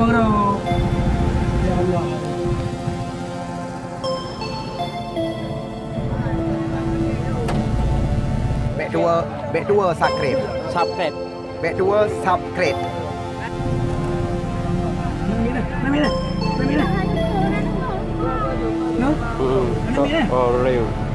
Nama bro. Ya Allah. Bek dua, bek dua sakret. subscribe Bek dua subkret. Mana mana? Mana mana? No? oh, oh real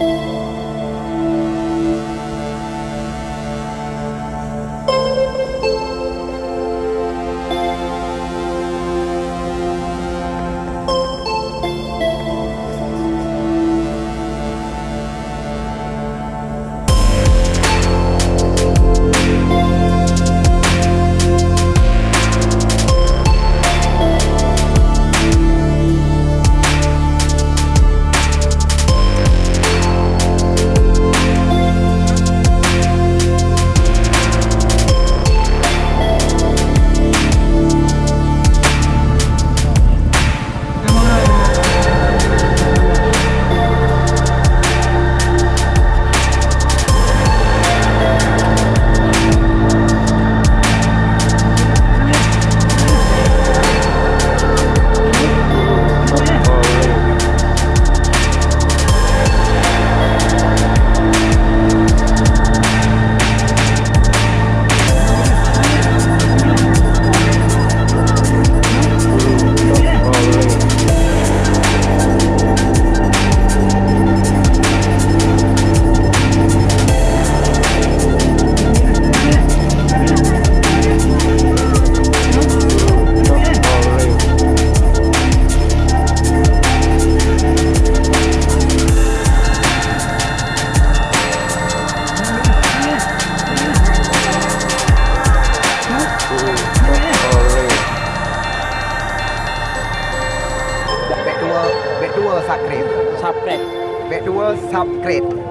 Back to subscribe. Subscribe. Bet dua subscribe.